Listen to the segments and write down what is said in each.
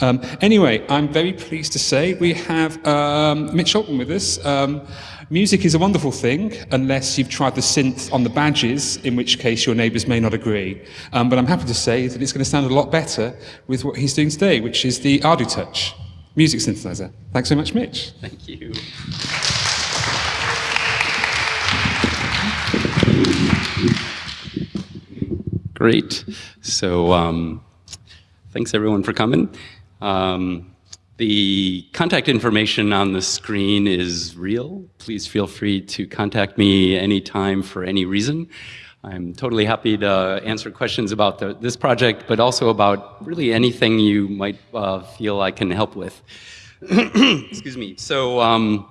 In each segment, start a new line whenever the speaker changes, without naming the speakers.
Um, anyway, I'm very pleased to say we have um, Mitch Altman with us. Um, music is a wonderful thing unless you've tried the synth on the badges, in which case your neighbours may not agree. Um, but I'm happy to say that it's going to sound a lot better with what he's doing today, which is the ArduTouch music synthesizer. Thanks so much, Mitch.
Thank you. Great. So um, thanks everyone for coming. Um, the contact information on the screen is real. Please feel free to contact me anytime for any reason. I'm totally happy to answer questions about the, this project, but also about really anything you might uh, feel I can help with. Excuse me. So um,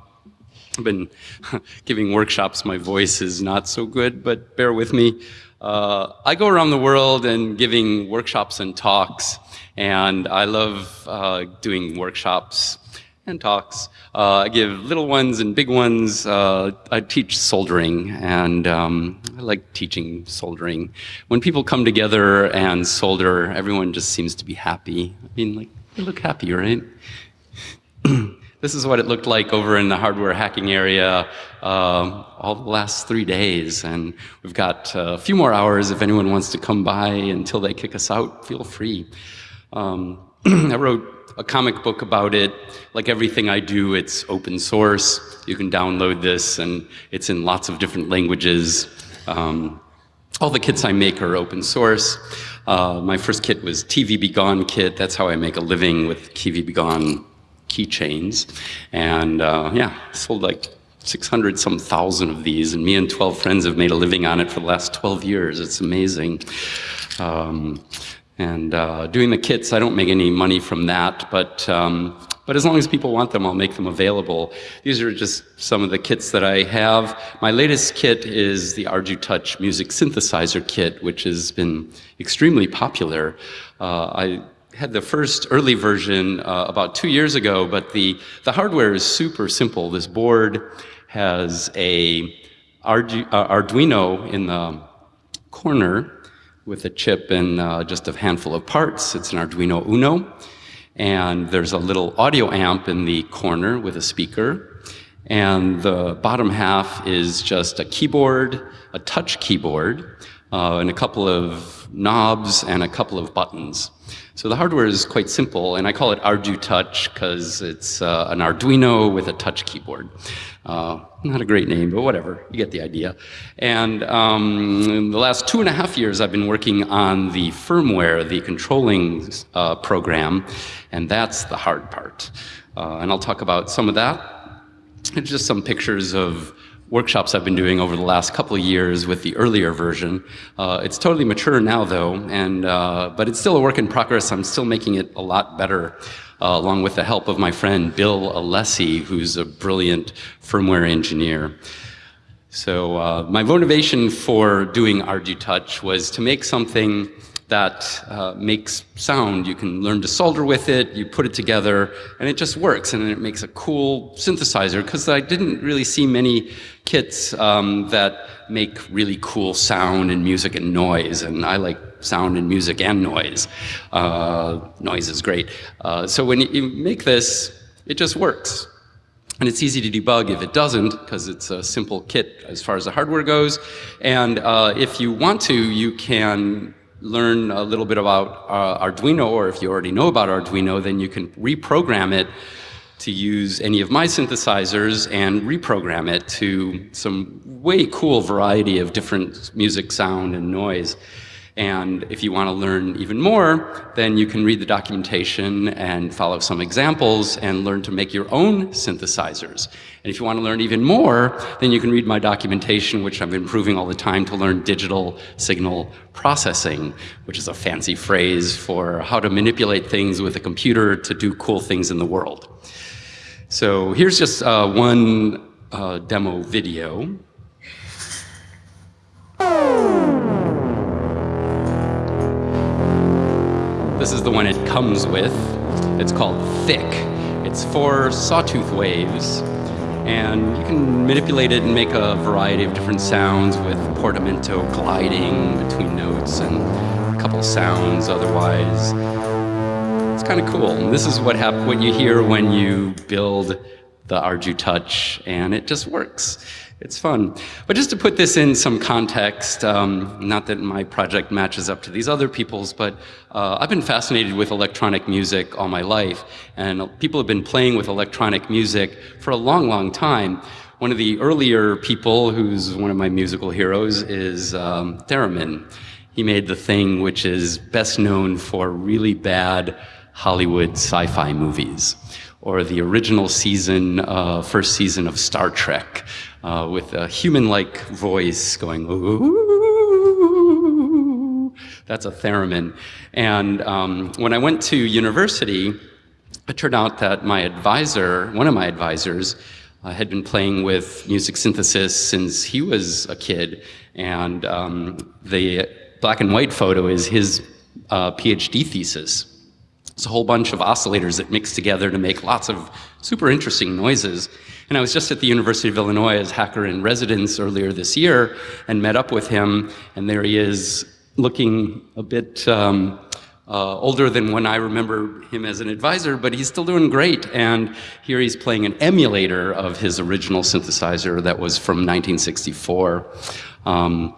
I've been giving workshops. My voice is not so good, but bear with me. Uh, I go around the world and giving workshops and talks, and I love uh, doing workshops and talks. Uh, I give little ones and big ones. Uh, I teach soldering, and um, I like teaching soldering. When people come together and solder, everyone just seems to be happy. I mean, like, they look happy, right? this is what it looked like over in the hardware hacking area um, all the last three days. And we've got uh, a few more hours if anyone wants to come by until they kick us out, feel free. Um, I wrote a comic book about it. Like everything I do, it's open source. You can download this and it's in lots of different languages. Um, all the kits I make are open source. Uh, my first kit was TV Be Gone kit. That's how I make a living with TV Be Gone keychains. And uh, yeah, I sold like 600 some thousand of these, and me and 12 friends have made a living on it for the last 12 years. It's amazing. Um, and uh, doing the kits, I don't make any money from that, but um, but as long as people want them, I'll make them available. These are just some of the kits that I have. My latest kit is the ArduTouch Music Synthesizer Kit, which has been extremely popular. Uh, I had the first early version uh, about two years ago, but the, the hardware is super simple. This board has a Ardu uh, Arduino in the corner with a chip and uh, just a handful of parts. It's an Arduino Uno. And there's a little audio amp in the corner with a speaker. And the bottom half is just a keyboard, a touch keyboard, uh, and a couple of knobs and a couple of buttons. So the hardware is quite simple, and I call it ArduTouch because it's uh, an Arduino with a touch keyboard. Uh, not a great name, but whatever, you get the idea. And um, in the last two and a half years, I've been working on the firmware, the controlling uh, program, and that's the hard part. Uh, and I'll talk about some of that. just some pictures of workshops I've been doing over the last couple of years with the earlier version. Uh, it's totally mature now though, and, uh, but it's still a work in progress. I'm still making it a lot better. Uh, along with the help of my friend Bill Alessi, who's a brilliant firmware engineer. So uh, my motivation for doing ArduTouch was to make something that uh, makes sound. You can learn to solder with it, you put it together, and it just works, and it makes a cool synthesizer, because I didn't really see many kits um, that make really cool sound and music and noise, and I like sound and music and noise. Uh, noise is great. Uh, so when you make this, it just works. And it's easy to debug if it doesn't, because it's a simple kit as far as the hardware goes. And uh, if you want to, you can learn a little bit about uh, Arduino, or if you already know about Arduino, then you can reprogram it to use any of my synthesizers and reprogram it to some way cool variety of different music, sound, and noise. And if you want to learn even more, then you can read the documentation and follow some examples and learn to make your own synthesizers. And if you want to learn even more, then you can read my documentation, which I'm improving all the time to learn digital signal processing, which is a fancy phrase for how to manipulate things with a computer to do cool things in the world. So here's just uh, one uh, demo video. This is the one it comes with. It's called Thick. It's for sawtooth waves, and you can manipulate it and make a variety of different sounds with portamento gliding between notes and a couple sounds otherwise It's kind of cool. And this is what hap- what you hear when you build the ArduTouch, and it just works. It's fun. But just to put this in some context, um, not that my project matches up to these other people's, but uh, I've been fascinated with electronic music all my life, and people have been playing with electronic music for a long, long time. One of the earlier people, who's one of my musical heroes, is um, Theremin. He made the thing which is best known for really bad Hollywood sci-fi movies, or the original season, uh, first season of Star Trek, uh, with a human-like voice going, ooh, that's a theremin. And um, when I went to university, it turned out that my advisor, one of my advisors, uh, had been playing with music synthesis since he was a kid, and um, the black and white photo is his uh, PhD thesis. It's a whole bunch of oscillators that mix together to make lots of super interesting noises. And I was just at the University of Illinois as hacker in residence earlier this year and met up with him, and there he is looking a bit um, uh, older than when I remember him as an advisor, but he's still doing great. And here he's playing an emulator of his original synthesizer that was from 1964. Um,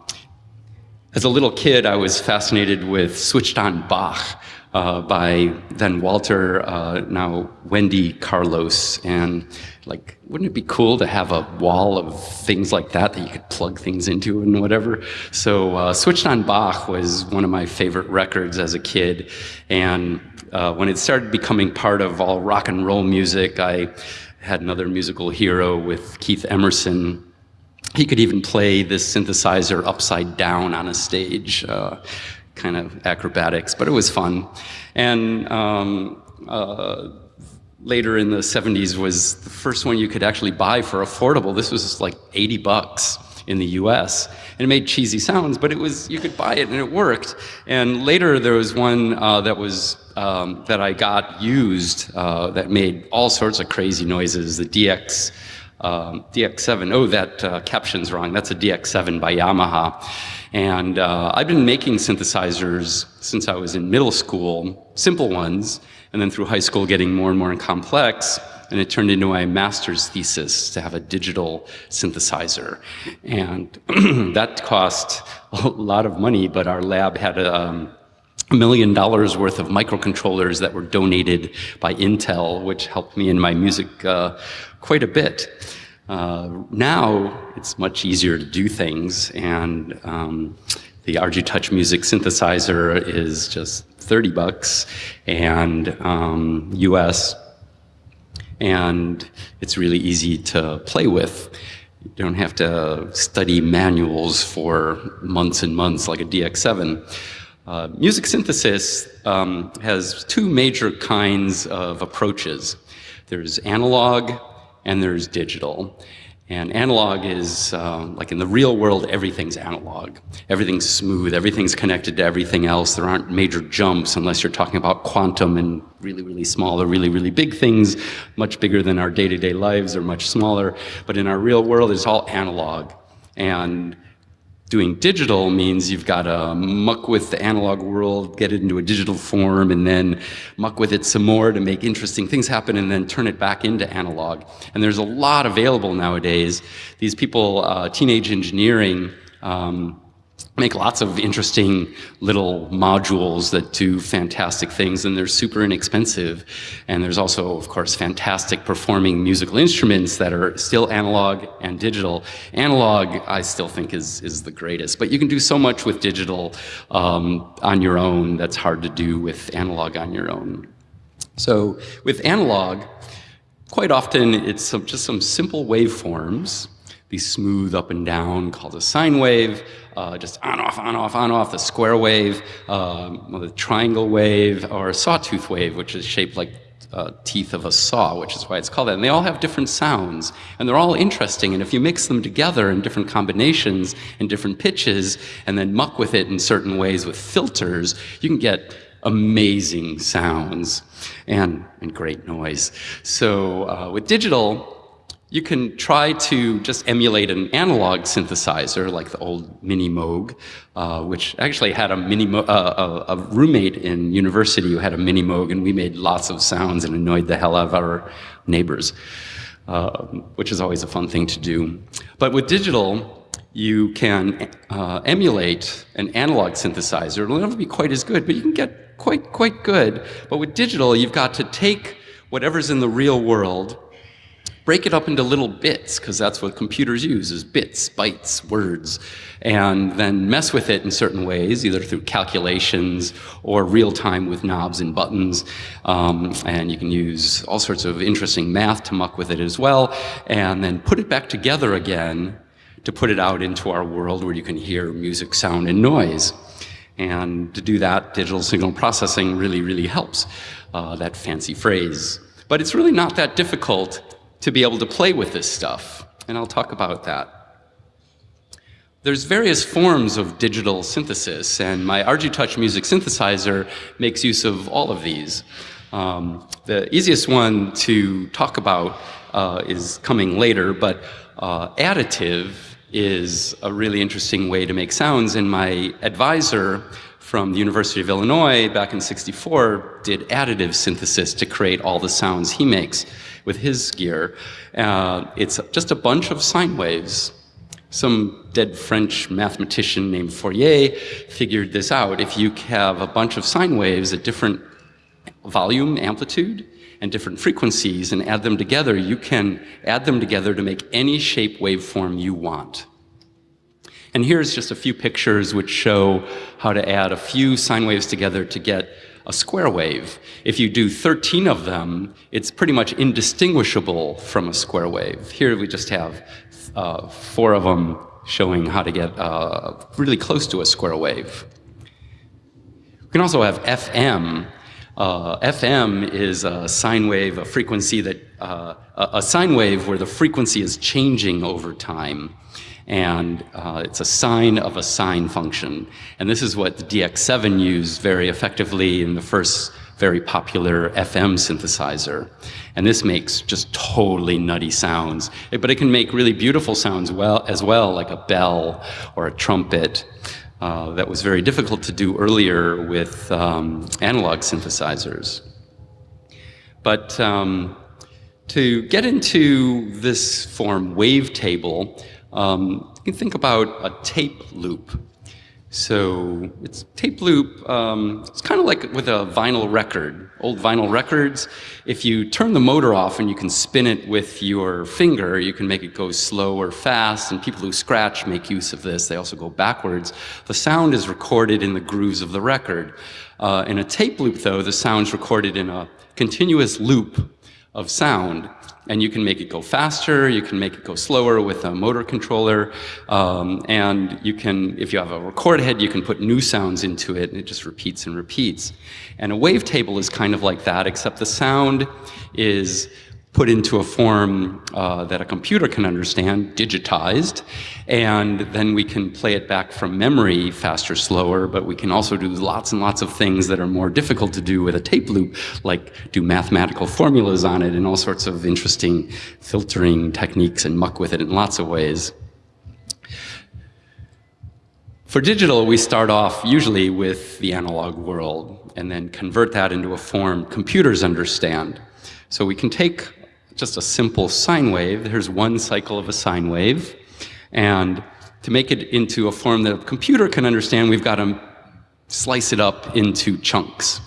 as a little kid, I was fascinated with Switched On Bach uh, by then Walter, uh, now Wendy Carlos. And like, wouldn't it be cool to have a wall of things like that that you could plug things into and whatever? So uh, Switched On Bach was one of my favorite records as a kid. And uh, when it started becoming part of all rock and roll music, I had another musical hero with Keith Emerson he could even play this synthesizer upside down on a stage, uh, kind of acrobatics, but it was fun. And um, uh, later in the 70s was the first one you could actually buy for affordable. This was like 80 bucks in the US. And it made cheesy sounds, but it was, you could buy it and it worked. And later there was one uh, that was, um, that I got used uh, that made all sorts of crazy noises, the DX um, DX7. Oh, that uh, caption's wrong. That's a DX7 by Yamaha. And uh, I've been making synthesizers since I was in middle school, simple ones, and then through high school getting more and more complex. And it turned into my master's thesis to have a digital synthesizer. And that cost a lot of money, but our lab had a, um, million dollars worth of microcontrollers that were donated by Intel, which helped me in my music uh, quite a bit. Uh, now it's much easier to do things, and um, the Touch Music synthesizer is just 30 bucks, and um, US, and it's really easy to play with. You don't have to study manuals for months and months like a DX7. Uh, music synthesis um, has two major kinds of approaches. There's analog and there's digital. And analog is, uh, like in the real world, everything's analog. Everything's smooth, everything's connected to everything else. There aren't major jumps unless you're talking about quantum and really, really small or really, really big things, much bigger than our day-to-day -day lives or much smaller. But in our real world, it's all analog. And Doing digital means you've got to muck with the analog world, get it into a digital form, and then muck with it some more to make interesting things happen, and then turn it back into analog. And there's a lot available nowadays. These people, uh, teenage engineering, um, make lots of interesting little modules that do fantastic things and they're super inexpensive. And there's also, of course, fantastic performing musical instruments that are still analog and digital. Analog, I still think is, is the greatest, but you can do so much with digital um, on your own that's hard to do with analog on your own. So with analog, quite often it's some, just some simple waveforms be smooth up and down called a sine wave, uh, just on, off, on, off, on, off, the square wave, um, the triangle wave, or a sawtooth wave, which is shaped like uh, teeth of a saw, which is why it's called that. And they all have different sounds, and they're all interesting. And if you mix them together in different combinations and different pitches, and then muck with it in certain ways with filters, you can get amazing sounds and, and great noise. So uh, with digital, you can try to just emulate an analog synthesizer like the old Mini Moog, uh, which actually had a mini uh, a, a, roommate in university who had a Mini Moog, and we made lots of sounds and annoyed the hell out of our neighbors, uh, which is always a fun thing to do. But with digital, you can uh, emulate an analog synthesizer. It'll never be quite as good, but you can get quite quite good. But with digital, you've got to take whatever's in the real world break it up into little bits, because that's what computers use, is bits, bytes, words, and then mess with it in certain ways, either through calculations or real time with knobs and buttons. Um, and you can use all sorts of interesting math to muck with it as well, and then put it back together again to put it out into our world where you can hear music, sound, and noise. And to do that, digital signal processing really, really helps, uh, that fancy phrase. But it's really not that difficult to be able to play with this stuff, and I'll talk about that. There's various forms of digital synthesis, and my Arduino music synthesizer makes use of all of these. Um, the easiest one to talk about uh, is coming later, but uh, additive is a really interesting way to make sounds, and my advisor from the University of Illinois back in 64 did additive synthesis to create all the sounds he makes with his gear. Uh, it's just a bunch of sine waves. Some dead French mathematician named Fourier figured this out. If you have a bunch of sine waves at different volume, amplitude, and different frequencies and add them together, you can add them together to make any shape waveform you want. And here's just a few pictures which show how to add a few sine waves together to get a square wave. If you do 13 of them, it's pretty much indistinguishable from a square wave. Here we just have uh, four of them showing how to get uh, really close to a square wave. We can also have FM. Uh, FM is a sine wave, a frequency that, uh, a sine wave where the frequency is changing over time and uh, it's a sine of a sine function. And this is what the DX7 used very effectively in the first very popular FM synthesizer. And this makes just totally nutty sounds, but it can make really beautiful sounds well, as well, like a bell or a trumpet. Uh, that was very difficult to do earlier with um, analog synthesizers. But um, to get into this form wavetable, um, you can think about a tape loop. So it's tape loop, um, it's kind of like with a vinyl record, old vinyl records. If you turn the motor off and you can spin it with your finger, you can make it go slow or fast, and people who scratch make use of this. They also go backwards. The sound is recorded in the grooves of the record. Uh, in a tape loop, though, the sound's recorded in a continuous loop of sound and you can make it go faster, you can make it go slower with a motor controller, um, and you can, if you have a record head, you can put new sounds into it, and it just repeats and repeats. And a wavetable is kind of like that, except the sound is put into a form uh, that a computer can understand, digitized, and then we can play it back from memory faster, slower, but we can also do lots and lots of things that are more difficult to do with a tape loop, like do mathematical formulas on it and all sorts of interesting filtering techniques and muck with it in lots of ways. For digital, we start off usually with the analog world and then convert that into a form computers understand. So we can take just a simple sine wave. Here's one cycle of a sine wave. And to make it into a form that a computer can understand, we've got to slice it up into chunks.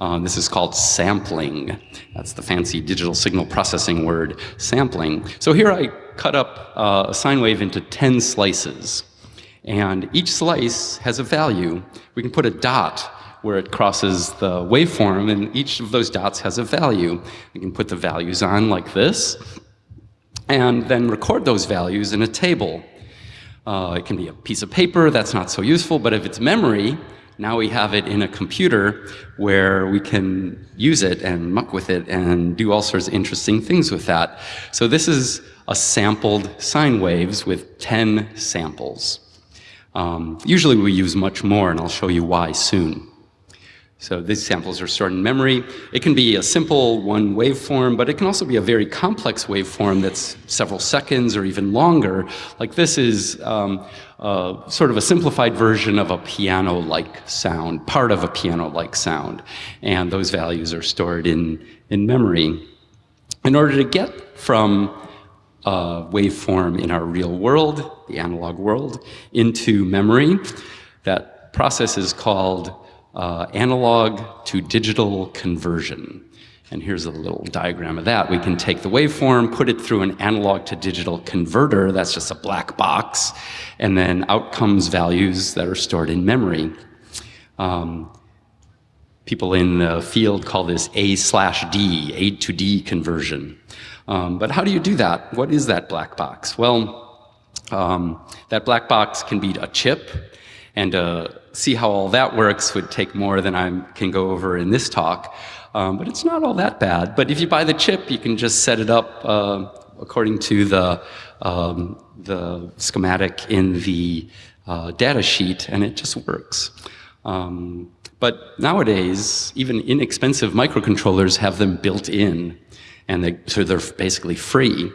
Um, this is called sampling. That's the fancy digital signal processing word, sampling. So here I cut up uh, a sine wave into 10 slices. And each slice has a value. We can put a dot where it crosses the waveform, and each of those dots has a value. You can put the values on like this, and then record those values in a table. Uh, it can be a piece of paper, that's not so useful, but if it's memory, now we have it in a computer where we can use it and muck with it and do all sorts of interesting things with that. So this is a sampled sine waves with 10 samples. Um, usually we use much more, and I'll show you why soon. So these samples are stored in memory. It can be a simple one waveform, but it can also be a very complex waveform that's several seconds or even longer. Like this is um, uh, sort of a simplified version of a piano-like sound, part of a piano-like sound. And those values are stored in, in memory. In order to get from a waveform in our real world, the analog world, into memory, that process is called uh, analog to digital conversion. And here's a little diagram of that. We can take the waveform, put it through an analog to digital converter, that's just a black box, and then out comes values that are stored in memory. Um, people in the field call this A slash D, A to D conversion. Um, but how do you do that? What is that black box? Well, um, that black box can be a chip, and uh, see how all that works would take more than I can go over in this talk. Um, but it's not all that bad. But if you buy the chip, you can just set it up uh, according to the, um, the schematic in the uh, data sheet, and it just works. Um, but nowadays, even inexpensive microcontrollers have them built in, and they, so they're basically free.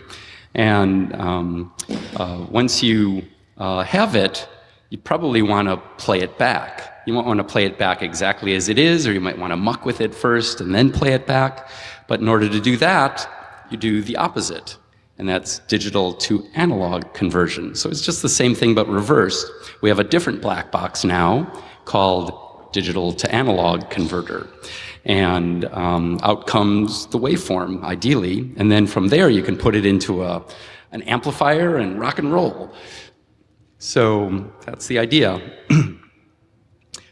And um, uh, once you uh, have it, you probably want to play it back. You might want to play it back exactly as it is, or you might want to muck with it first and then play it back. But in order to do that, you do the opposite, and that's digital to analog conversion. So it's just the same thing but reversed. We have a different black box now called digital to analog converter. And um, out comes the waveform, ideally, and then from there you can put it into a, an amplifier and rock and roll. So that's the idea.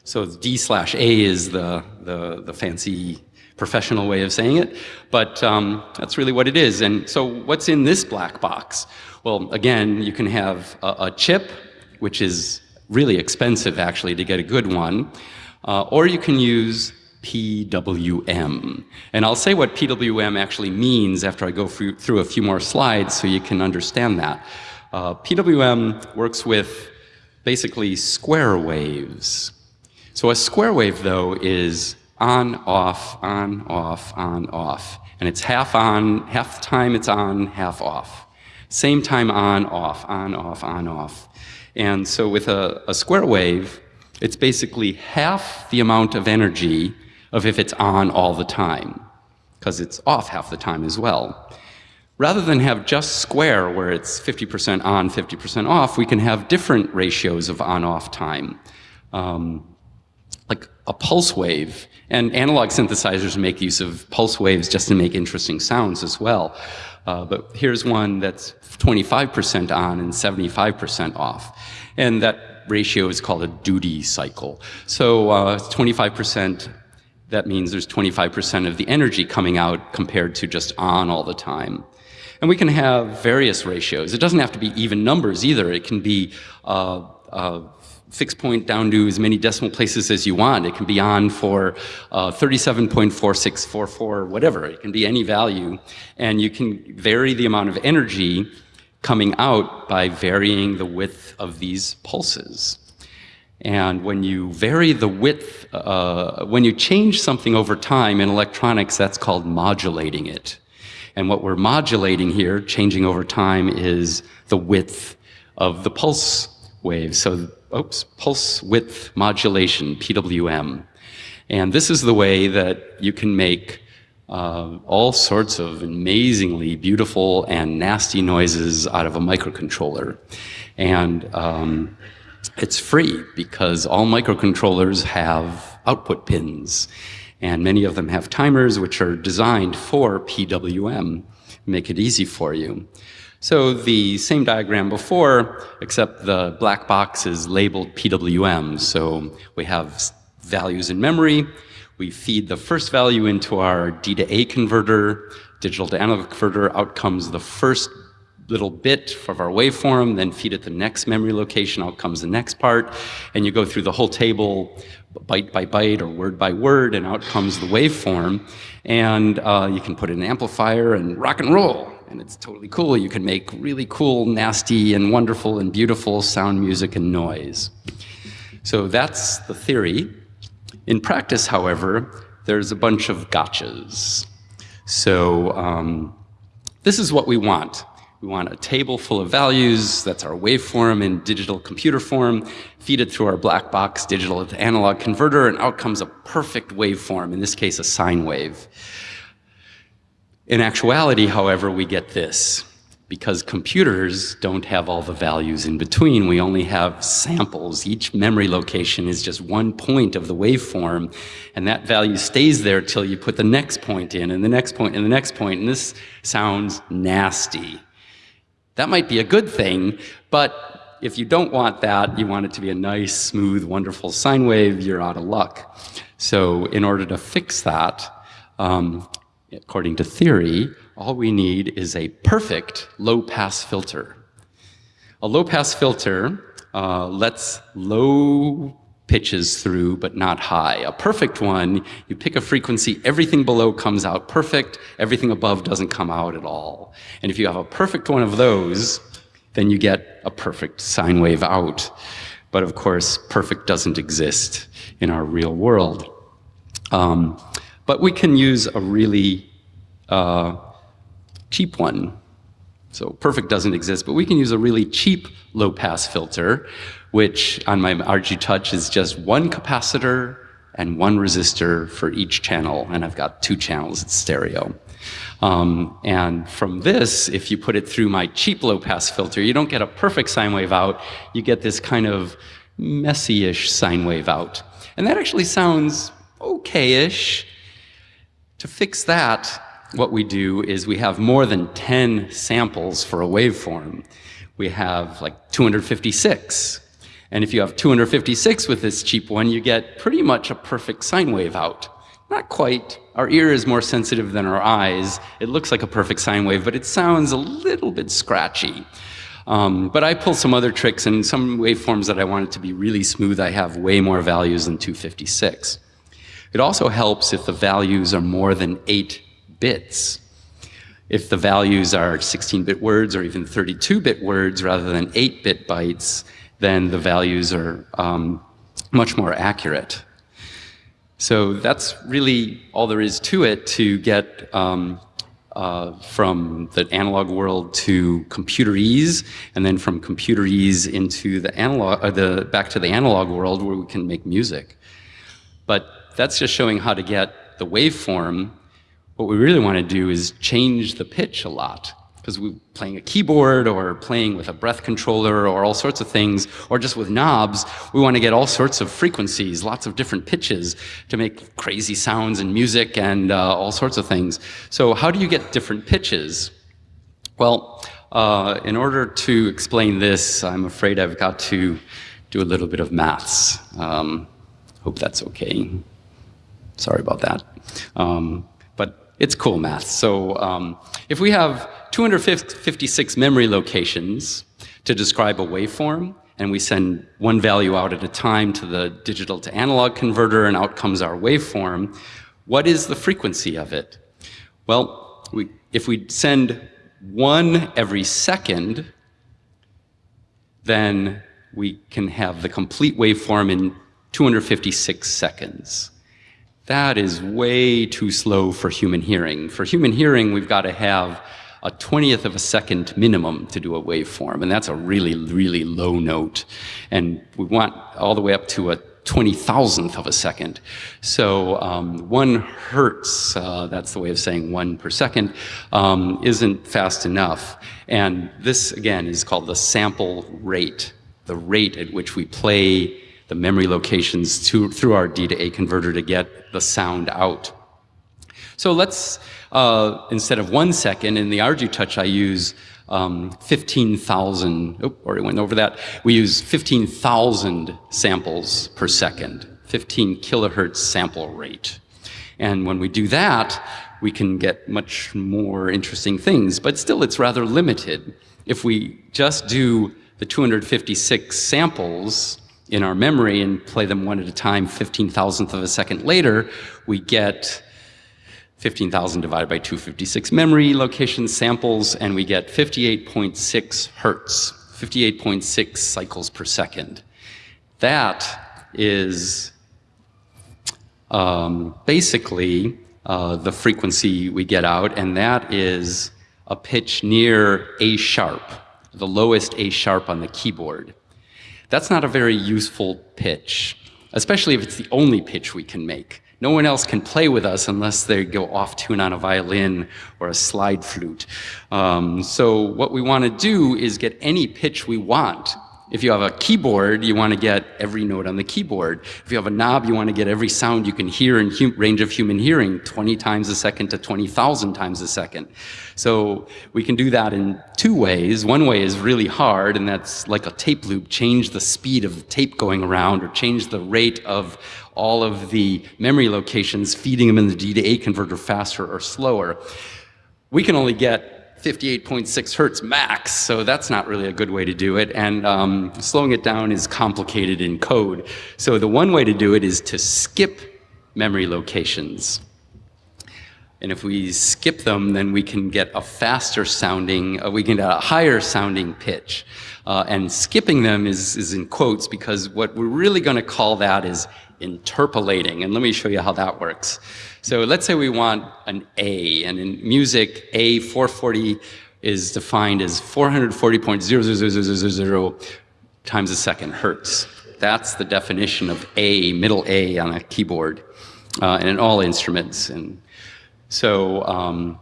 so D slash A is the, the, the, fancy professional way of saying it, but um, that's really what it is. And so what's in this black box? Well, again, you can have a, a chip, which is really expensive actually to get a good one, uh, or you can use PWM. And I'll say what PWM actually means after I go through, through a few more slides so you can understand that. Uh, PWM works with basically square waves. So a square wave, though, is on, off, on, off, on, off. And it's half on, half time it's on, half off. Same time on, off, on, off, on, off. And so with a, a square wave, it's basically half the amount of energy of if it's on all the time, because it's off half the time as well. Rather than have just square where it's 50% on, 50% off, we can have different ratios of on-off time. Um, like a pulse wave, and analog synthesizers make use of pulse waves just to make interesting sounds as well. Uh, but here's one that's 25% on and 75% off. And that ratio is called a duty cycle. So 25%, uh, that means there's 25% of the energy coming out compared to just on all the time. And we can have various ratios. It doesn't have to be even numbers either. It can be uh, uh, fixed point down to as many decimal places as you want. It can be on for uh, 37.4644, whatever. It can be any value. And you can vary the amount of energy coming out by varying the width of these pulses. And when you vary the width, uh, when you change something over time in electronics, that's called modulating it. And what we're modulating here, changing over time, is the width of the pulse wave. So, oops, pulse width modulation, PWM. And this is the way that you can make uh, all sorts of amazingly beautiful and nasty noises out of a microcontroller. And um, it's free because all microcontrollers have output pins. And many of them have timers which are designed for PWM, make it easy for you. So the same diagram before, except the black box is labeled PWM. So we have values in memory. We feed the first value into our D to A converter, digital to analog converter. Out comes the first little bit of our waveform, then feed it the next memory location, out comes the next part, and you go through the whole table byte by byte or word by word, and out comes the waveform. And uh, you can put in an amplifier and rock and roll, and it's totally cool. You can make really cool, nasty, and wonderful and beautiful sound, music, and noise. So that's the theory. In practice, however, there's a bunch of gotchas. So um, this is what we want. We want a table full of values, that's our waveform in digital computer form, feed it through our black box digital to analog converter, and out comes a perfect waveform, in this case a sine wave. In actuality, however, we get this. Because computers don't have all the values in between, we only have samples. Each memory location is just one point of the waveform, and that value stays there till you put the next point in, and the next point, and the next point, and this sounds nasty. That might be a good thing, but if you don't want that, you want it to be a nice, smooth, wonderful sine wave, you're out of luck. So in order to fix that, um, according to theory, all we need is a perfect low-pass filter. A low-pass filter uh, lets low pitches through, but not high. A perfect one, you pick a frequency, everything below comes out perfect, everything above doesn't come out at all. And if you have a perfect one of those, then you get a perfect sine wave out. But of course, perfect doesn't exist in our real world. Um, but we can use a really uh, cheap one. So perfect doesn't exist, but we can use a really cheap low-pass filter which on my ArduTouch is just one capacitor and one resistor for each channel, and I've got two channels, it's stereo. Um, and from this, if you put it through my cheap low-pass filter, you don't get a perfect sine wave out, you get this kind of messy-ish sine wave out. And that actually sounds okay-ish. To fix that, what we do is we have more than 10 samples for a waveform. We have like 256, and if you have 256 with this cheap one, you get pretty much a perfect sine wave out. Not quite. Our ear is more sensitive than our eyes. It looks like a perfect sine wave, but it sounds a little bit scratchy. Um, but I pull some other tricks, and some waveforms that I want it to be really smooth, I have way more values than 256. It also helps if the values are more than 8 bits. If the values are 16-bit words or even 32-bit words rather than 8-bit bytes, then the values are um, much more accurate. So that's really all there is to it to get um, uh, from the analog world to computerese, and then from computerese into the analog, uh, the back to the analog world where we can make music. But that's just showing how to get the waveform. What we really want to do is change the pitch a lot because we're playing a keyboard or playing with a breath controller or all sorts of things, or just with knobs, we want to get all sorts of frequencies, lots of different pitches to make crazy sounds and music and uh, all sorts of things. So how do you get different pitches? Well, uh, in order to explain this, I'm afraid I've got to do a little bit of maths. Um, hope that's okay. Sorry about that. Um, it's cool math. So um, if we have 256 memory locations to describe a waveform, and we send one value out at a time to the digital to analog converter, and out comes our waveform. What is the frequency of it? Well, we, if we send one every second, then we can have the complete waveform in 256 seconds. That is way too slow for human hearing. For human hearing, we've got to have a 20th of a second minimum to do a waveform, and that's a really, really low note. And we want all the way up to a 20,000th of a second. So um, one hertz, uh, that's the way of saying one per second, um, isn't fast enough. And this, again, is called the sample rate, the rate at which we play the memory locations to, through our D to A converter to get the sound out. So let's, uh, instead of one second, in the ArduTouch I use um, 15,000, oh, already went over that. We use 15,000 samples per second, 15 kilohertz sample rate. And when we do that, we can get much more interesting things, but still it's rather limited. If we just do the 256 samples in our memory and play them one at a time 15 thousandth of a second later, we get 15,000 divided by 256 memory location samples, and we get 58.6 hertz, 58.6 cycles per second. That is um, basically uh, the frequency we get out, and that is a pitch near A sharp, the lowest A sharp on the keyboard. That's not a very useful pitch, especially if it's the only pitch we can make. No one else can play with us unless they go off tune on a violin or a slide flute. Um, so what we want to do is get any pitch we want if you have a keyboard, you want to get every note on the keyboard. If you have a knob, you want to get every sound you can hear in range of human hearing 20 times a second to 20,000 times a second. So we can do that in two ways. One way is really hard, and that's like a tape loop, change the speed of the tape going around or change the rate of all of the memory locations, feeding them in the D to A converter faster or slower. We can only get 58.6 hertz max, so that's not really a good way to do it. And um, slowing it down is complicated in code. So the one way to do it is to skip memory locations. And if we skip them, then we can get a faster sounding, uh, we can get a higher sounding pitch. Uh, and skipping them is, is in quotes because what we're really going to call that is interpolating. And let me show you how that works. So let's say we want an A, and in music, A 440 is defined as 440.00000 times a second hertz. That's the definition of A, middle A on a keyboard, uh, and in all instruments. And so um,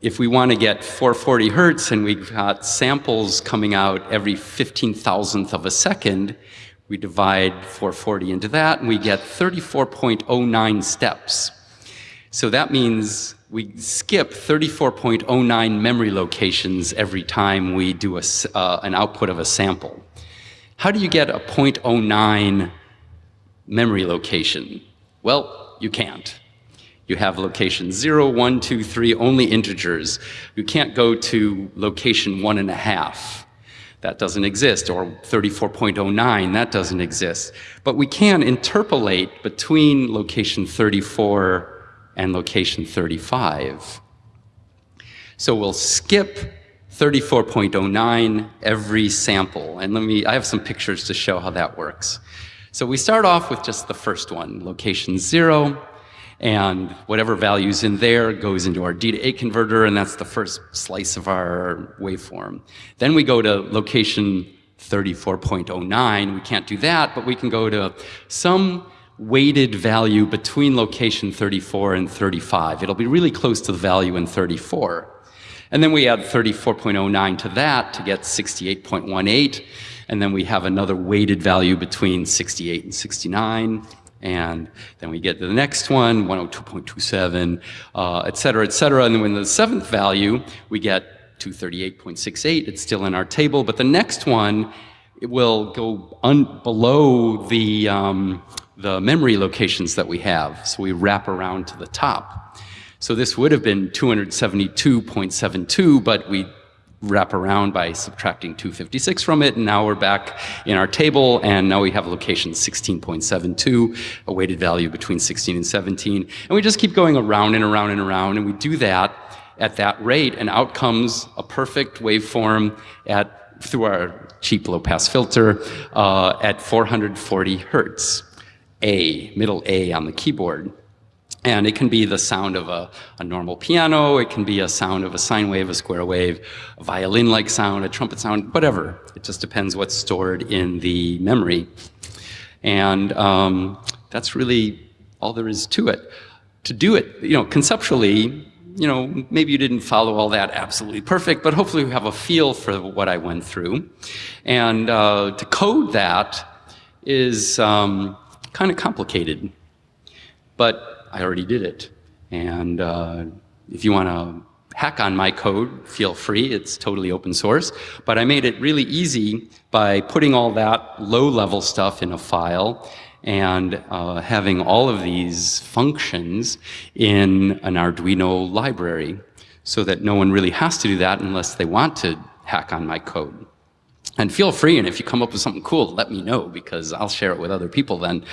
if we want to get 440 hertz and we've got samples coming out every 15 thousandth of a second, we divide 440 into that and we get 34.09 steps. So that means we skip 34.09 memory locations every time we do a, uh, an output of a sample. How do you get a 0.09 memory location? Well, you can't. You have location 0, 1, 2, 3, only integers. You can't go to location 1 and a half. That doesn't exist. Or 34.09, that doesn't exist. But we can interpolate between location 34 and location 35. So we'll skip 34.09 every sample. And let me, I have some pictures to show how that works. So we start off with just the first one, location zero, and whatever value's in there goes into our D to A converter, and that's the first slice of our waveform. Then we go to location 34.09. We can't do that, but we can go to some weighted value between location 34 and 35. It'll be really close to the value in 34. And then we add 34.09 to that to get 68.18. And then we have another weighted value between 68 and 69. And then we get to the next one, 102.27, uh, et cetera, et cetera. And then when the seventh value, we get 238.68. It's still in our table. But the next one, it will go below the, um, the memory locations that we have. So we wrap around to the top. So this would have been 272.72, but we wrap around by subtracting 256 from it, and now we're back in our table, and now we have location 16.72, a weighted value between 16 and 17, and we just keep going around and around and around, and we do that at that rate, and out comes a perfect waveform at through our cheap low-pass filter uh, at 440 hertz. A, middle A on the keyboard. And it can be the sound of a, a, normal piano, it can be a sound of a sine wave, a square wave, a violin-like sound, a trumpet sound, whatever. It just depends what's stored in the memory. And um, that's really all there is to it. To do it, you know, conceptually, you know, maybe you didn't follow all that absolutely perfect, but hopefully you have a feel for what I went through. And uh, to code that is, um, kind of complicated, but I already did it. And uh, if you want to hack on my code, feel free. It's totally open source. But I made it really easy by putting all that low-level stuff in a file and uh, having all of these functions in an Arduino library so that no one really has to do that unless they want to hack on my code. And feel free, and if you come up with something cool, let me know because I'll share it with other people then.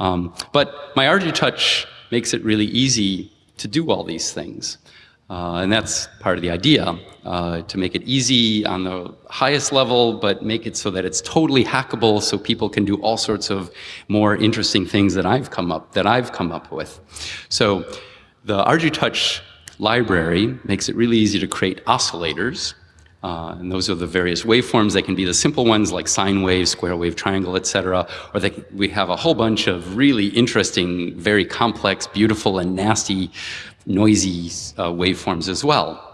Um, but my ArduTouch makes it really easy to do all these things. Uh, and that's part of the idea, uh, to make it easy on the highest level, but make it so that it's totally hackable so people can do all sorts of more interesting things that I've come up, that I've come up with. So the ArduTouch library makes it really easy to create oscillators. Uh, and those are the various waveforms. They can be the simple ones like sine wave, square wave, triangle, etc. Or they, we have a whole bunch of really interesting, very complex, beautiful, and nasty noisy uh, waveforms as well.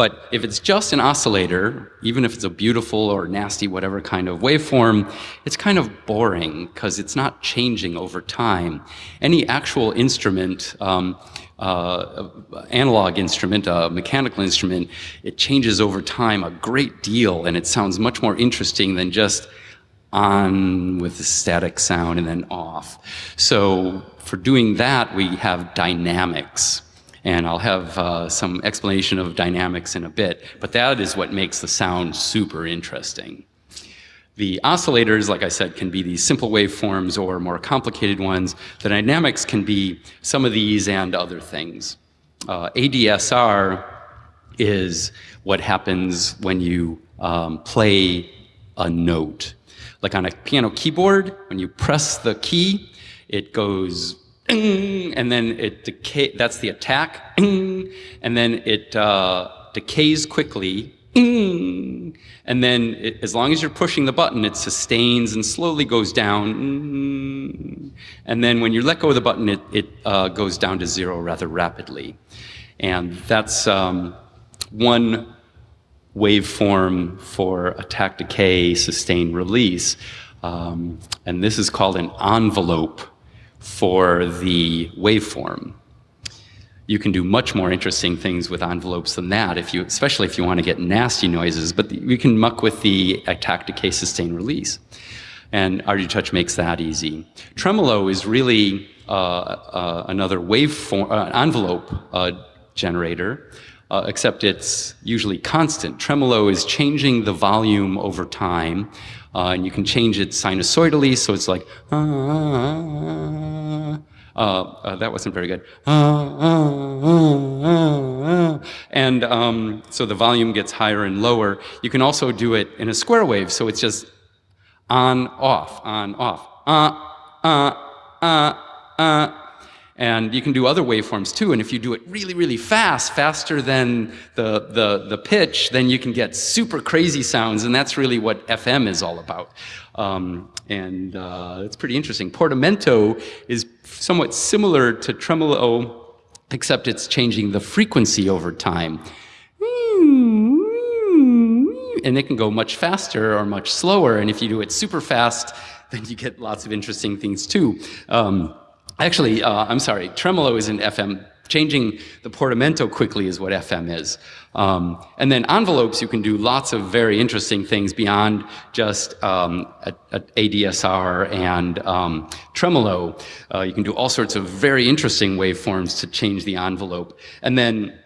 But if it's just an oscillator, even if it's a beautiful or nasty whatever kind of waveform, it's kind of boring because it's not changing over time. Any actual instrument, um, uh, analog instrument, a mechanical instrument, it changes over time a great deal and it sounds much more interesting than just on with the static sound and then off. So for doing that, we have dynamics. And I'll have uh, some explanation of dynamics in a bit, but that is what makes the sound super interesting. The oscillators, like I said, can be these simple waveforms or more complicated ones. The dynamics can be some of these and other things. Uh, ADSR is what happens when you um, play a note. Like on a piano keyboard, when you press the key, it goes and then it decay, that's the attack, and then it uh, decays quickly, and then it, as long as you're pushing the button, it sustains and slowly goes down, and then when you let go of the button, it, it uh, goes down to zero rather rapidly. And that's um, one waveform for attack, decay, sustain, release. Um, and this is called an envelope for the waveform. You can do much more interesting things with envelopes than that, if you, especially if you want to get nasty noises, but you can muck with the attack, decay, sustain, release. And ArduTouch makes that easy. Tremolo is really uh, uh, another waveform, uh, envelope uh, generator uh, except it's usually constant. Tremolo is changing the volume over time, uh, and you can change it sinusoidally, so it's like, uh, uh, that wasn't very good. and um, so the volume gets higher and lower. You can also do it in a square wave, so it's just on, off, on, off. Uh, uh, uh, uh, and you can do other waveforms too, and if you do it really, really fast, faster than the, the, the pitch, then you can get super crazy sounds, and that's really what FM is all about. Um, and uh, it's pretty interesting. Portamento is somewhat similar to tremolo, except it's changing the frequency over time. And it can go much faster or much slower, and if you do it super fast, then you get lots of interesting things too. Um, Actually, uh, I'm sorry, tremolo isn't FM. Changing the portamento quickly is what FM is. Um, and then envelopes, you can do lots of very interesting things beyond just um, a, a ADSR and um, tremolo. Uh, you can do all sorts of very interesting waveforms to change the envelope. And then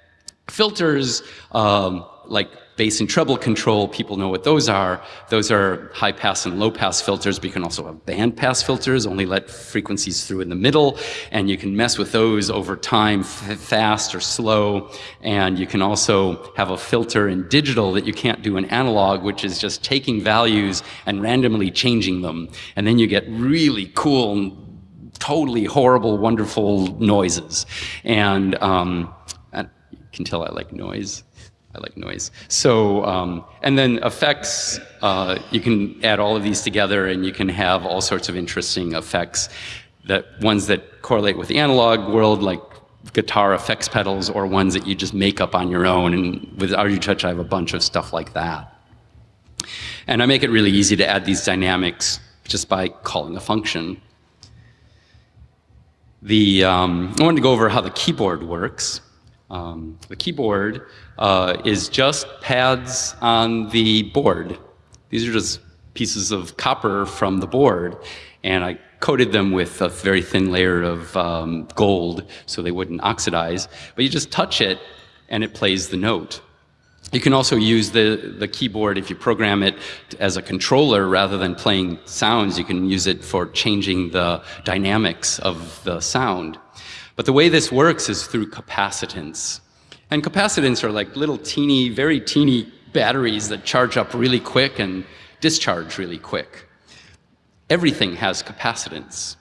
filters, um, like bass and treble control, people know what those are. Those are high pass and low pass filters, but you can also have band pass filters, only let frequencies through in the middle, and you can mess with those over time, fast or slow, and you can also have a filter in digital that you can't do in analog, which is just taking values and randomly changing them, and then you get really cool, totally horrible, wonderful noises. And um, you can tell I like noise. I like noise. So, um, and then effects, uh, you can add all of these together and you can have all sorts of interesting effects, that ones that correlate with the analog world, like guitar effects pedals, or ones that you just make up on your own. And with ArduTouch, I have a bunch of stuff like that. And I make it really easy to add these dynamics just by calling a function. The, um, I wanted to go over how the keyboard works. Um, the keyboard uh, is just pads on the board. These are just pieces of copper from the board, and I coated them with a very thin layer of um, gold so they wouldn't oxidize. But you just touch it, and it plays the note. You can also use the, the keyboard if you program it as a controller rather than playing sounds. You can use it for changing the dynamics of the sound. But the way this works is through capacitance. And capacitance are like little teeny, very teeny batteries that charge up really quick and discharge really quick. Everything has capacitance.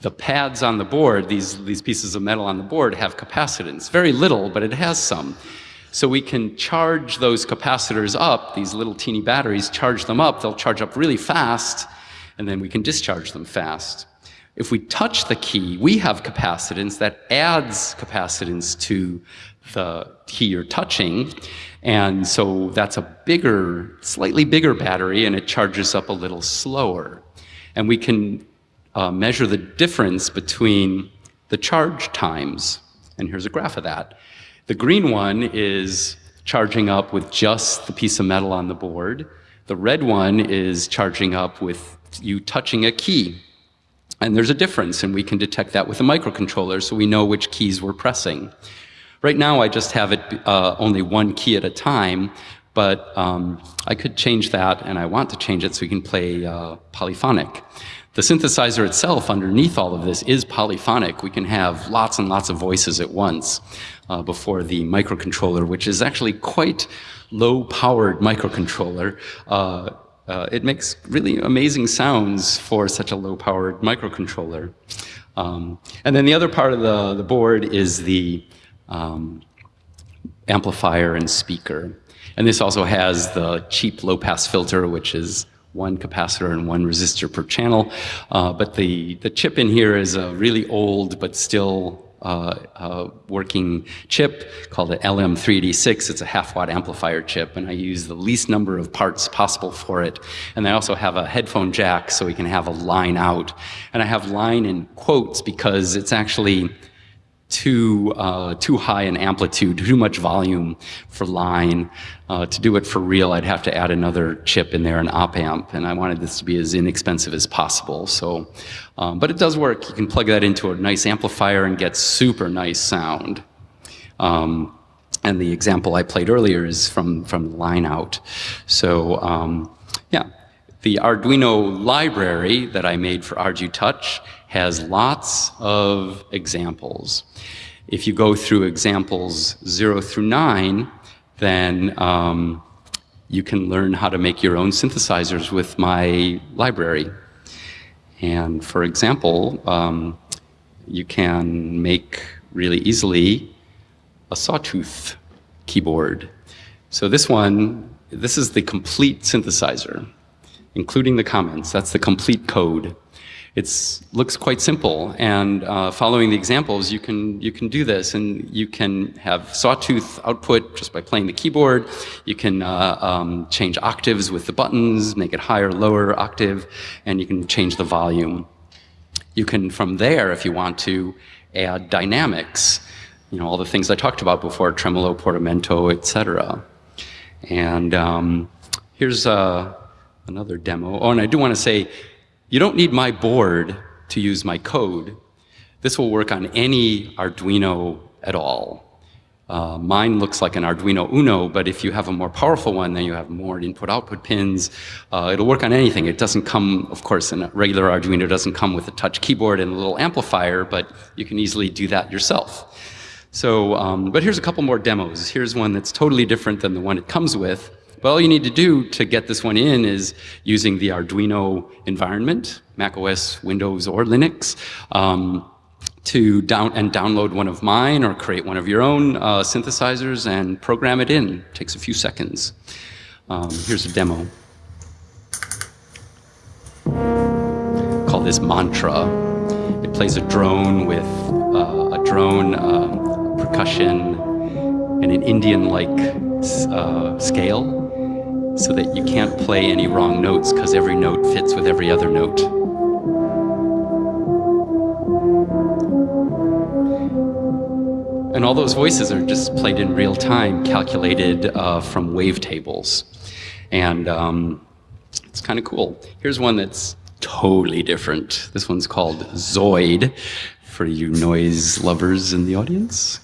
The pads on the board, these, these pieces of metal on the board, have capacitance. Very little, but it has some. So we can charge those capacitors up, these little teeny batteries, charge them up, they'll charge up really fast, and then we can discharge them fast. If we touch the key, we have capacitance that adds capacitance to the key you're touching. And so that's a bigger, slightly bigger battery, and it charges up a little slower. And we can uh, measure the difference between the charge times. And here's a graph of that. The green one is charging up with just the piece of metal on the board. The red one is charging up with you touching a key. And there's a difference, and we can detect that with a microcontroller, so we know which keys we're pressing. Right now, I just have it uh, only one key at a time, but um, I could change that, and I want to change it so we can play uh, polyphonic. The synthesizer itself underneath all of this is polyphonic. We can have lots and lots of voices at once uh, before the microcontroller, which is actually quite low-powered microcontroller. Uh, it makes really amazing sounds for such a low-powered microcontroller. Um, and then the other part of the, the board is the um, amplifier and speaker. And this also has the cheap low-pass filter, which is one capacitor and one resistor per channel. Uh, but the, the chip in here is a really old but still Uh, uh, working chip called an LM386. It's a half watt amplifier chip, and I use the least number of parts possible for it. And I also have a headphone jack so we can have a line out. And I have line in quotes because it's actually too, uh, too high in amplitude, too much volume for line. Uh, to do it for real, I'd have to add another chip in there, an op amp, and I wanted this to be as inexpensive as possible. So, um, but it does work. You can plug that into a nice amplifier and get super nice sound. Um, and the example I played earlier is from, from line out. So, um, yeah, the Arduino library that I made for ArduTouch has lots of examples. If you go through examples zero through nine, then um, you can learn how to make your own synthesizers with my library. And for example, um, you can make really easily a sawtooth keyboard. So this one, this is the complete synthesizer, including the comments. That's the complete code. It looks quite simple, and uh, following the examples, you can, you can do this, and you can have sawtooth output just by playing the keyboard. You can uh, um, change octaves with the buttons, make it higher, lower octave, and you can change the volume. You can, from there, if you want to, add dynamics, you know, all the things I talked about before, tremolo, portamento, etc. And um, here's uh, another demo. Oh, and I do want to say, you don't need my board to use my code. This will work on any Arduino at all. Uh, mine looks like an Arduino Uno, but if you have a more powerful one, then you have more input-output pins. Uh, it'll work on anything. It doesn't come, of course, a regular Arduino doesn't come with a touch keyboard and a little amplifier, but you can easily do that yourself. So, um, but here's a couple more demos. Here's one that's totally different than the one it comes with. But all you need to do to get this one in is using the Arduino environment, Mac OS, Windows, or Linux, um, to down and download one of mine or create one of your own uh, synthesizers and program it in. It takes a few seconds. Um, here's a demo. Call this Mantra. It plays a drone with uh, a drone, um, percussion, and an Indian-like uh, scale so that you can't play any wrong notes because every note fits with every other note. And all those voices are just played in real time, calculated uh, from wavetables. And um, it's kind of cool. Here's one that's totally different. This one's called Zoid, for you noise lovers in the audience.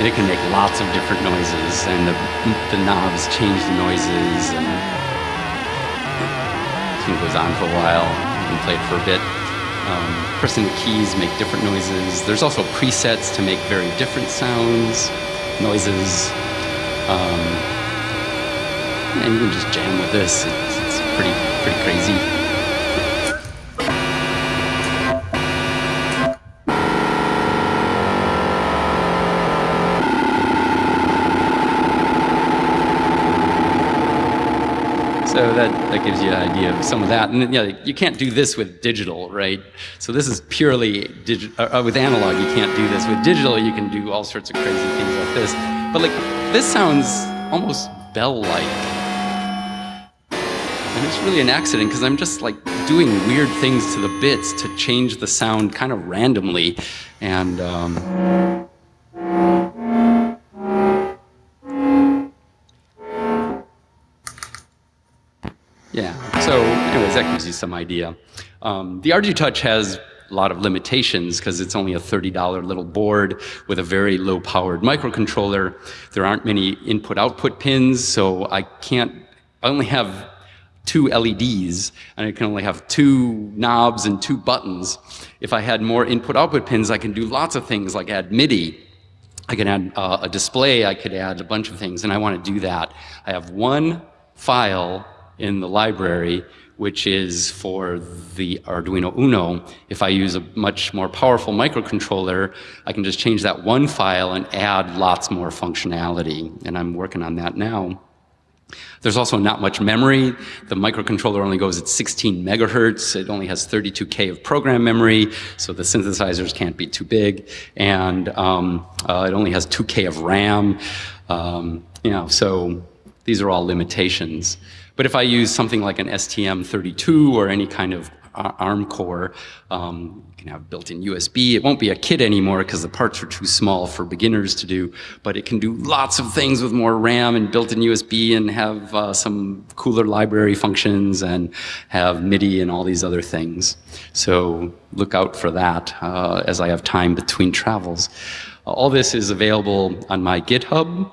And it can make lots of different noises, and the, the knobs change the noises, and it goes on for a while. You can play it for a bit. um, pressing the keys make different noises. There's also presets to make very different sounds, noises. Um, and you can just jam with this. It's, it's pretty, pretty crazy. So that, that gives you an idea of some of that. And you, know, you can't do this with digital, right? So this is purely uh, uh, with analog. You can't do this with digital. You can do all sorts of crazy things like this. But like this sounds almost bell-like, and it's really an accident because I'm just like doing weird things to the bits to change the sound kind of randomly, and. Um, you some idea. Um, the Touch has a lot of limitations because it's only a $30 little board with a very low powered microcontroller. There aren't many input output pins, so I can't, I only have two LEDs and I can only have two knobs and two buttons. If I had more input output pins, I can do lots of things like add MIDI. I can add uh, a display, I could add a bunch of things, and I want to do that. I have one file in the library, which is for the Arduino Uno. If I use a much more powerful microcontroller, I can just change that one file and add lots more functionality. And I'm working on that now. There's also not much memory. The microcontroller only goes at 16 megahertz. It only has 32K of program memory, so the synthesizers can't be too big. And um, uh, it only has 2K of RAM. Um, you know, so these are all limitations. But if I use something like an STM32 or any kind of ARM core, um, you can have built-in USB. It won't be a kit anymore because the parts are too small for beginners to do, but it can do lots of things with more RAM and built-in USB and have uh, some cooler library functions and have MIDI and all these other things. So look out for that uh, as I have time between travels. all this is available on my GitHub.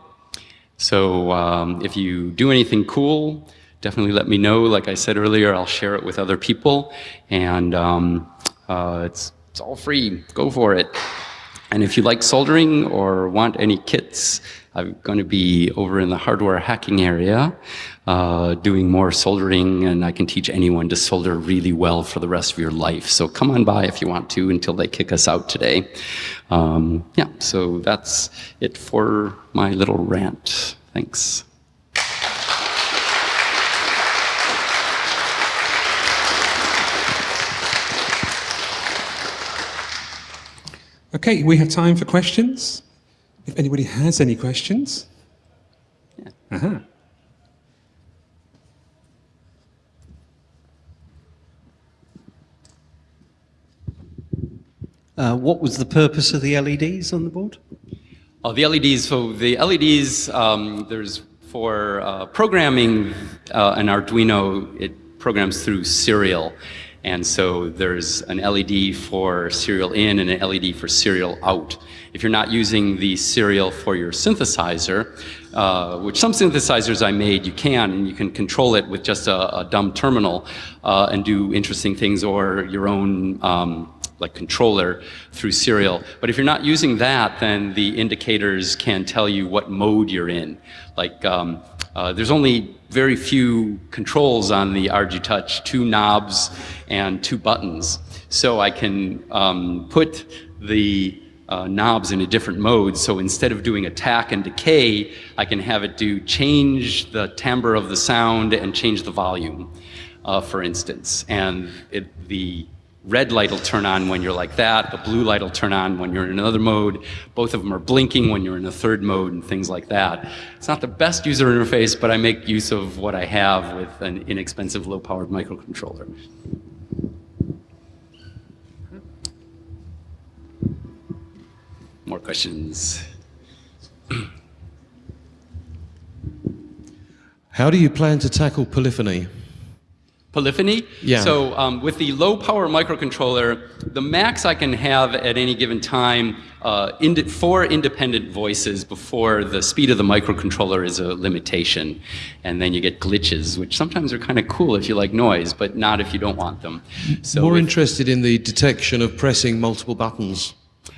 So um, if you do anything cool, definitely let me know. Like I said earlier, I'll share it with other people, and um, uh, it's, it's all free. Go for it. And if you like soldering or want any kits, I'm going to be over in the hardware hacking area uh, doing more soldering, and I can teach anyone to solder really well for the rest of your life. So come on by if you want to until they kick us out today. Um, yeah, so that's it for my little rant. Thanks.
Okay, we have time for questions. If anybody has any questions. Yeah. Uh-huh.
Uh, what was the purpose of the LEDs on the board?
Oh, the LEDs, so the LEDs, um, there's for uh, programming uh, an Arduino, it programs through serial. And so there's an LED for serial in and an LED for serial out. If you're not using the serial for your synthesizer, uh, which some synthesizers I made, you can, and you can control it with just a, a dumb terminal uh, and do interesting things or your own um, like controller through serial. But if you're not using that, then the indicators can tell you what mode you're in. Like um, uh, there's only very few controls on the RG ArduTouch, two knobs and two buttons. So I can um, put the uh, knobs in a different mode. So instead of doing attack and decay, I can have it do change the timbre of the sound and change the volume, uh, for instance. And it, the red light will turn on when you're like that, the blue light will turn on when you're in another mode. Both of them are blinking when you're in a third mode and things like that. It's not the best user interface, but I make use of what I have with an inexpensive low-powered microcontroller. More questions?
How do you plan to tackle polyphony?
Polyphony?
Yeah.
So um, with the low power microcontroller, the max I can have at any given time, uh, ind four independent voices before the speed of the microcontroller is a limitation. And then you get glitches, which sometimes are kind of cool if you like noise, but not if you don't want them. So
More interested in the detection of pressing multiple buttons.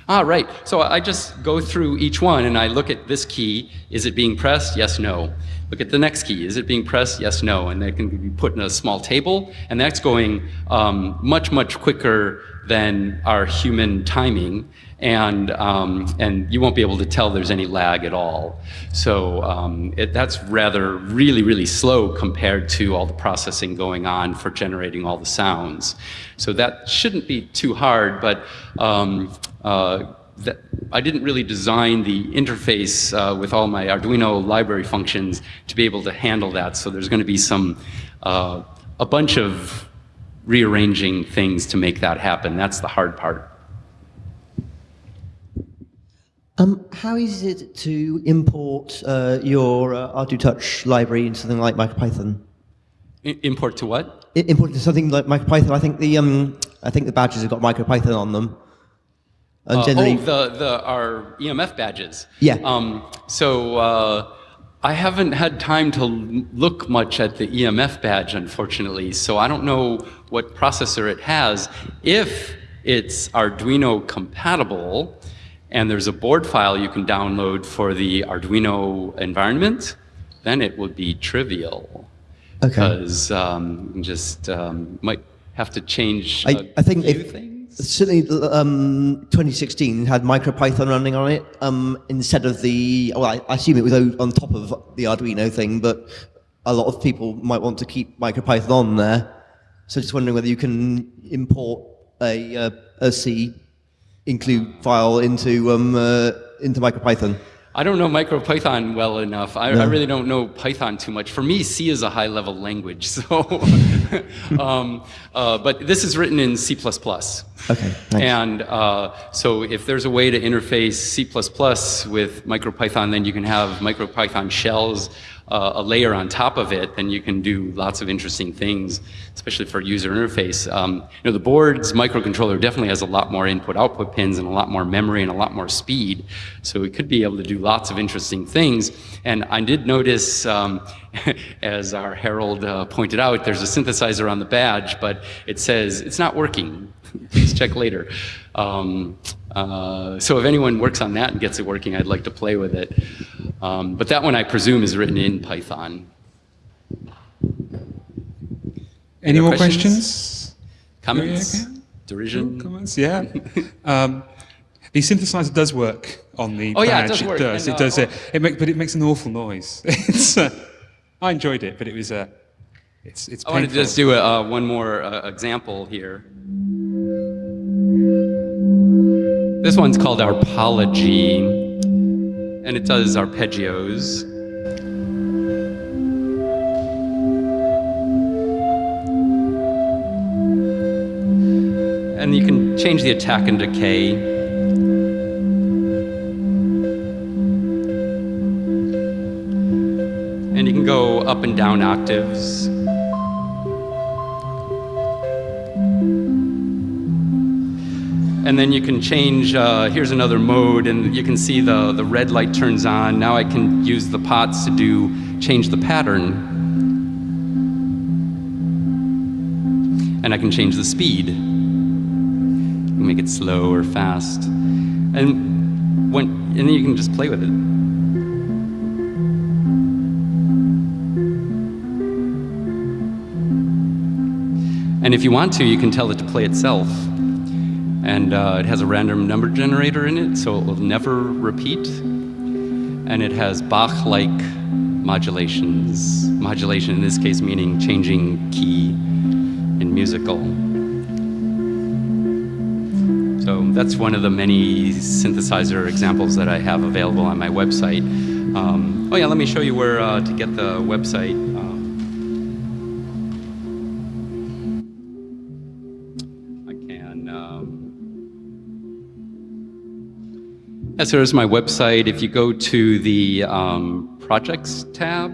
Ah, right. So I just go through each one and I look at this key. Is it being pressed? Yes, no. Look at the next key. Is it being pressed? Yes, no. And that can be put in a small table. And that's going um, much, much quicker than our human timing. And, um, and you won't be able to tell there's any lag at all. So um, it, that's rather really, really slow compared to all the processing going on for generating all the sounds. So that shouldn't be too hard, but um, I didn't really design the interface uh, with all my Arduino library functions to be able to handle that. So there's going to be some, uh, a bunch of rearranging things to make that happen. That's the hard part.
Um, how easy is it to import uh, your uh, ArduTouch library into something like MicroPython?
I- import to what?
I- import to something like MicroPython. I think the um, I think the badges have got MicroPython on them.
Uh,
generally,
oh, the, the, our EMF badges.
Yeah.
Um, so uh, I haven't had time to look much at the EMF badge, unfortunately, so I don't know what processor it has. If it's Arduino compatible, and there's a board file you can download for the Arduino environment, then it would be trivial.
Okay.
Because um, just um, might have to change a
I, I think
few
if,
things.
Certainly um, 2016 had MicroPython running on it um, instead of the. Well, I, I assume it was on top of the Arduino thing, but a lot of people might want to keep MicroPython on there. So just wondering whether you can import a, uh, a C include file into um, uh, into MicroPython.
I don't know MicroPython well enough. I, I really don't know Python too much. For me, C is a high-level language. So, um, uh, but this is written in C++.
Okay, thanks.
And uh, so if there's a way to interface C++ with MicroPython, then you can have MicroPython shells, uh, a layer on top of it, then you can do lots of interesting things, especially for user interface. Um, you know, the board's microcontroller definitely has a lot more input-output pins and a lot more memory and a lot more speed. So it could be able to do lots of interesting things. And I did notice, um, as our Herald uh, pointed out, there's a synthesizer on the badge, but it says it's not working. Please check later. Um, uh, so if anyone works on that and gets it working, I'd like to play with it. Um, but that one, I presume, is written in Python.
Any more
questions?
questions?
Comments? Derision?
Comments? Yeah. um, the synthesizer does work on the
Oh, yeah, it
badge.
does and,
it does.
uh,
uh, it make, but it makes an awful noise. it's. Uh, I enjoyed it, but it was. Uh, it's. It's.
I want to just do a, uh, one more uh, example here. This one's called Arpology, and it does arpeggios. And you can change the attack and decay. And you can go up and down octaves. And then you can change, uh, here's another mode, and you can see the, the red light turns on. Now I can use the pots to do, change the pattern. And I can change the speed. Make it slow or fast. And, when, and then you can just play with it. And if you want to, you can tell it to play itself. And uh, it has a random number generator in it, so it will never repeat. And it has Bach-like modulations. Modulation in this case meaning changing key in musical. So that's one of the many synthesizer examples that I have available on my website. Um, oh yeah, let me show you where uh, to get the website. Yes, there's my website. If you go to the um, projects tab,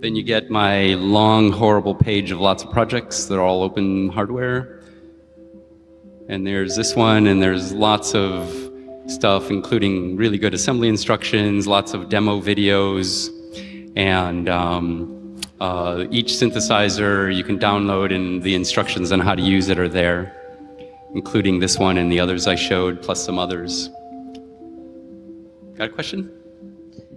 Then you get my long, horrible page of lots of projects that are all open hardware. And there's this one, and there's lots of stuff, including really good assembly instructions, lots of demo videos, and um, uh, each synthesizer you can download, and the instructions on how to use it are there, including this one and the others I showed, plus some others. Got a question?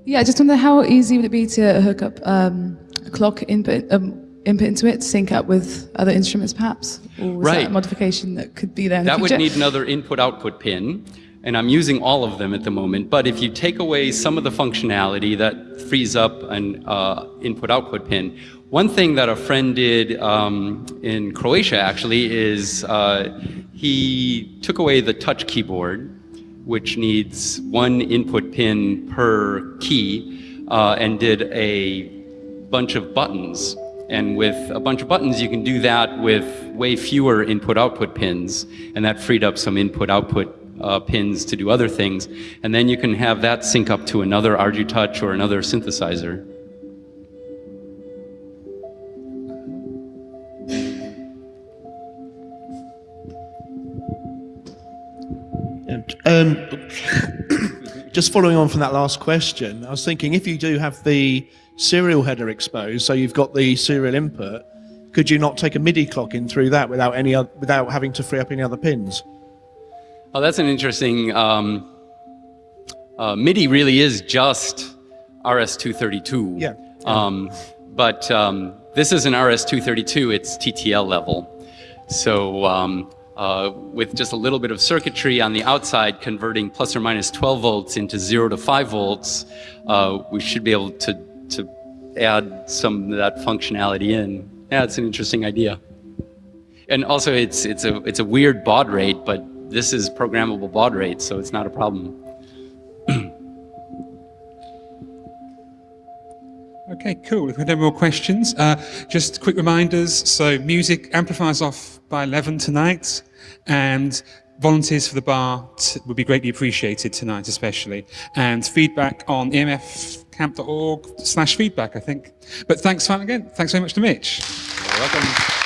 Yeah, I just wonder how easy would it be to hook up um, a clock input um, input into it, sync up with other instruments, perhaps? Or was that
Right.
a modification that could be there
That
the
would need another input-output pin, and I'm using all of them at the moment. But if you take away some of the functionality, that frees up an uh, input-output pin. One thing that a friend did um, in Croatia, actually, is uh, he took away the touch keyboard, which needs one input pin per key, uh, and did a bunch of buttons. And with a bunch of buttons, you can do that with way fewer input-output pins, and that freed up some input-output uh, pins to do other things. And then you can have that sync up to another ArduTouch or another synthesizer.
Um, just following on from that last question, I was thinking if you do have the serial header exposed, so you've got the serial input, could you not take a MIDI clock in through that without any without having to free up any other pins?
Oh, that's an interesting. Um, uh, MIDI really is just RS-232.
Yeah.
Um, but um, this is an RS-232. It's TTL level. So um, uh, with just a little bit of circuitry on the outside, converting plus or minus 12 volts into zero to five volts, uh, we should be able to to add some of that functionality in. Yeah, it's an interesting idea. And also, it's it's a it's a weird baud rate, but this is programmable baud rate, so it's not a problem.
Okay, cool. If we have no more questions, uh, just quick reminders. So, music amplifies off by 11 tonight, and volunteers for the bar would be greatly appreciated tonight, especially. And feedback on emfcamp.org slash feedback, I think. But thanks, again. Thanks very much to Mitch.
You're welcome.